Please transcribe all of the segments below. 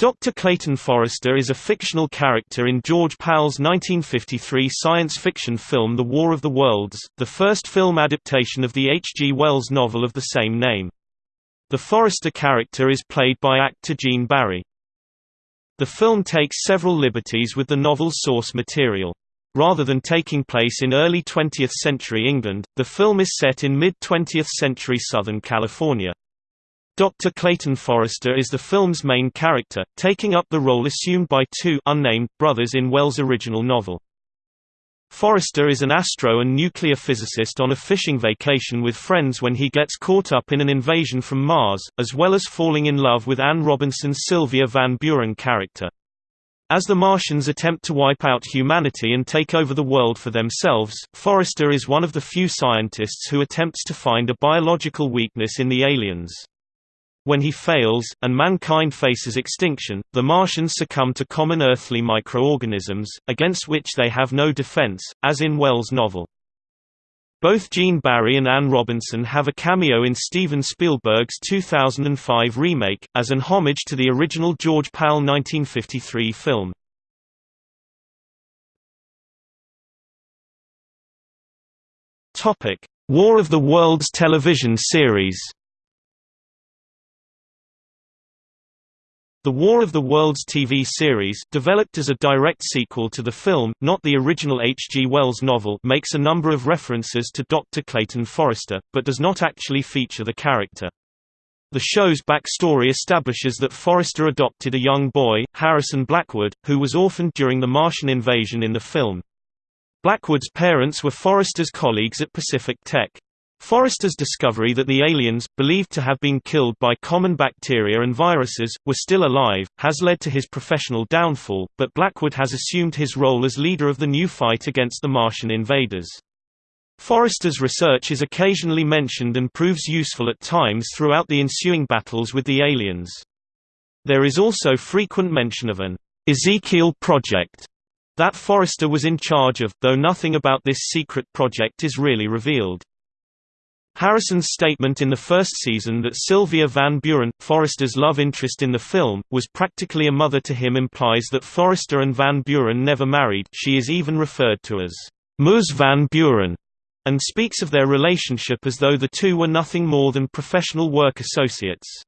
Dr. Clayton Forrester is a fictional character in George Pal's 1953 science fiction film The War of the Worlds, the first film adaptation of the H. G. Wells novel of the same name. The Forrester character is played by actor Gene Barry. The film takes several liberties with the novel's source material. Rather than taking place in early 20th century England, the film is set in mid-20th century Southern California. Dr. Clayton Forrester is the film's main character, taking up the role assumed by two unnamed brothers in Wells' original novel. Forrester is an astro and nuclear physicist on a fishing vacation with friends when he gets caught up in an invasion from Mars, as well as falling in love with Anne Robinson's Sylvia Van Buren character. As the Martians attempt to wipe out humanity and take over the world for themselves, Forrester is one of the few scientists who attempts to find a biological weakness in the aliens. When he fails, and mankind faces extinction, the Martians succumb to common earthly microorganisms, against which they have no defense, as in Wells' novel. Both Gene Barry and Anne Robinson have a cameo in Steven Spielberg's 2005 remake, as an homage to the original George Pal 1953 film. War of the Worlds television series The War of the Worlds TV series developed as a direct sequel to the film, not the original H. G. Wells novel makes a number of references to Dr. Clayton Forrester, but does not actually feature the character. The show's backstory establishes that Forrester adopted a young boy, Harrison Blackwood, who was orphaned during the Martian invasion in the film. Blackwood's parents were Forrester's colleagues at Pacific Tech. Forrester's discovery that the aliens, believed to have been killed by common bacteria and viruses, were still alive, has led to his professional downfall, but Blackwood has assumed his role as leader of the new fight against the Martian invaders. Forrester's research is occasionally mentioned and proves useful at times throughout the ensuing battles with the aliens. There is also frequent mention of an Ezekiel project that Forrester was in charge of, though nothing about this secret project is really revealed. Harrison's statement in the first season that Sylvia Van Buren, Forrester's love interest in the film, was practically a mother to him implies that Forrester and Van Buren never married she is even referred to as Ms. Van Buren, and speaks of their relationship as though the two were nothing more than professional work associates.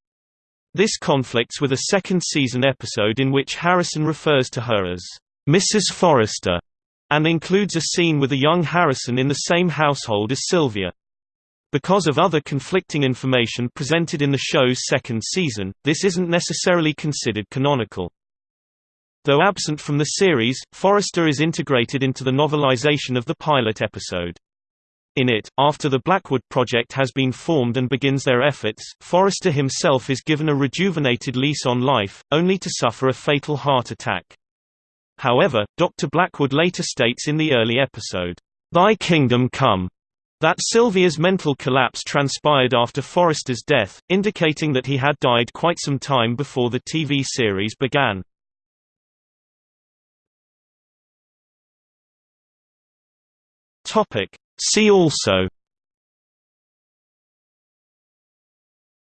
This conflicts with a second season episode in which Harrison refers to her as Mrs. Forrester, and includes a scene with a young Harrison in the same household as Sylvia. Because of other conflicting information presented in the show's second season, this isn't necessarily considered canonical. Though absent from the series, Forrester is integrated into the novelization of the pilot episode. In it, after the Blackwood Project has been formed and begins their efforts, Forrester himself is given a rejuvenated lease on life, only to suffer a fatal heart attack. However, Dr. Blackwood later states in the early episode, "'Thy kingdom come' That Sylvia's mental collapse transpired after Forrester's death, indicating that he had died quite some time before the TV series began. See also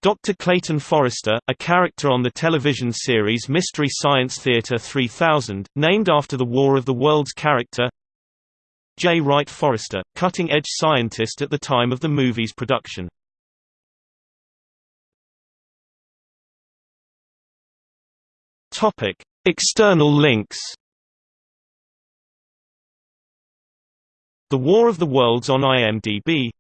Dr. Clayton Forrester, a character on the television series Mystery Science Theater 3000, named after the War of the Worlds character J. Wright Forrester, cutting-edge scientist at the time of the movie's production. External links. The War of the Worlds on IMDb